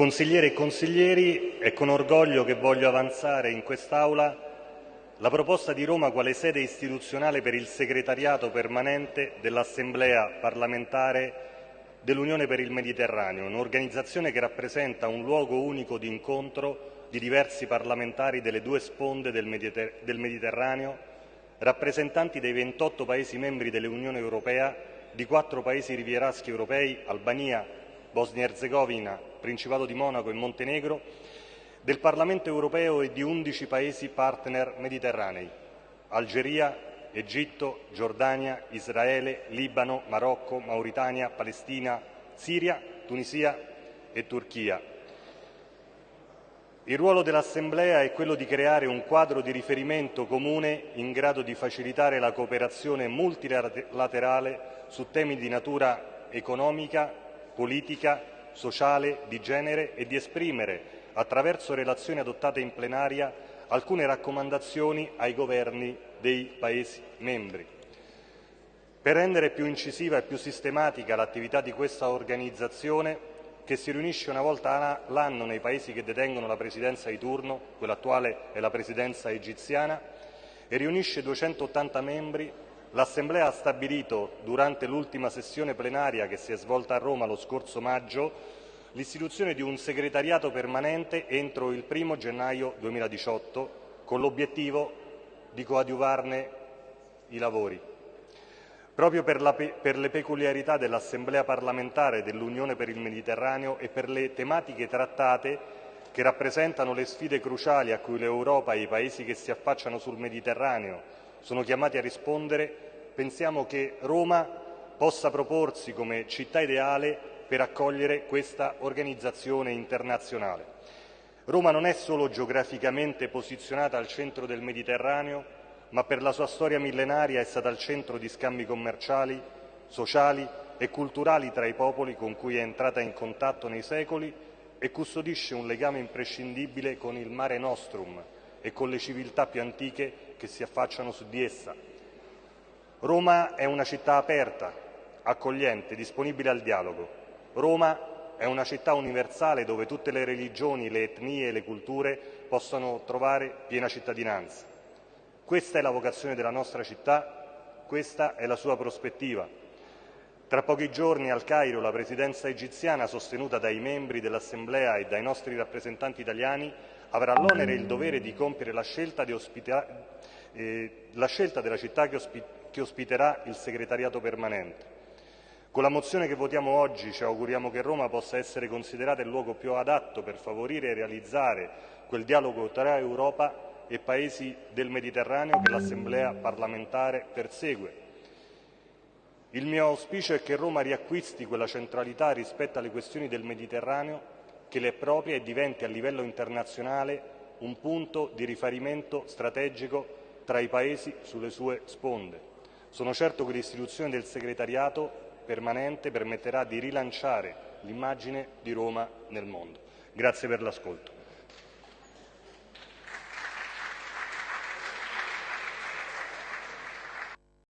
Consigliere e consiglieri, è con orgoglio che voglio avanzare in quest'Aula la proposta di Roma quale sede istituzionale per il segretariato permanente dell'Assemblea parlamentare dell'Unione per il Mediterraneo, un'organizzazione che rappresenta un luogo unico di incontro di diversi parlamentari delle due sponde del, Mediterraneo, rappresentanti dei 28 Paesi membri dell'Unione Europea, di quattro Paesi rivieraschi europei, Albania, Bosnia e Erzegovina, Principato di Monaco e Montenegro, del Parlamento europeo e di 11 Paesi partner mediterranei, Algeria, Egitto, Giordania, Israele, Libano, Marocco, Mauritania, Palestina, Siria, Tunisia e Turchia. Il ruolo dell'Assemblea è quello di creare un quadro di riferimento comune in grado di facilitare la cooperazione multilaterale su temi di natura economica, politica, sociale, di genere e di esprimere, attraverso relazioni adottate in plenaria, alcune raccomandazioni ai governi dei Paesi membri. Per rendere più incisiva e più sistematica l'attività di questa organizzazione, che si riunisce una volta l'anno nei Paesi che detengono la presidenza di turno, quella attuale è la presidenza egiziana, e riunisce 280 membri, l'Assemblea ha stabilito, durante l'ultima sessione plenaria che si è svolta a Roma lo scorso maggio, l'istituzione di un segretariato permanente entro il 1 gennaio 2018 con l'obiettivo di coadiuvarne i lavori. Proprio per, la, per le peculiarità dell'Assemblea parlamentare dell'Unione per il Mediterraneo e per le tematiche trattate che rappresentano le sfide cruciali a cui l'Europa e i paesi che si affacciano sul Mediterraneo sono chiamati a rispondere, pensiamo che Roma possa proporsi come città ideale per accogliere questa organizzazione internazionale. Roma non è solo geograficamente posizionata al centro del Mediterraneo, ma per la sua storia millenaria è stata al centro di scambi commerciali, sociali e culturali tra i popoli con cui è entrata in contatto nei secoli e custodisce un legame imprescindibile con il Mare Nostrum e con le civiltà più antiche che si affacciano su di essa. Roma è una città aperta, accogliente, disponibile al dialogo. Roma è una città universale dove tutte le religioni, le etnie e le culture possono trovare piena cittadinanza. Questa è la vocazione della nostra città, questa è la sua prospettiva. Tra pochi giorni al Cairo la presidenza egiziana, sostenuta dai membri dell'Assemblea e dai nostri rappresentanti italiani, avrà l'onere e il dovere di compiere la scelta, di eh, la scelta della città che, ospi che ospiterà il segretariato permanente. Con la mozione che votiamo oggi ci auguriamo che Roma possa essere considerata il luogo più adatto per favorire e realizzare quel dialogo tra Europa e Paesi del Mediterraneo che l'Assemblea parlamentare persegue. Il mio auspicio è che Roma riacquisti quella centralità rispetto alle questioni del Mediterraneo che le è propria e diventi a livello internazionale un punto di riferimento strategico tra i Paesi sulle sue sponde. Sono certo che l'istituzione del segretariato permanente permetterà di rilanciare l'immagine di Roma nel mondo. Grazie per l'ascolto.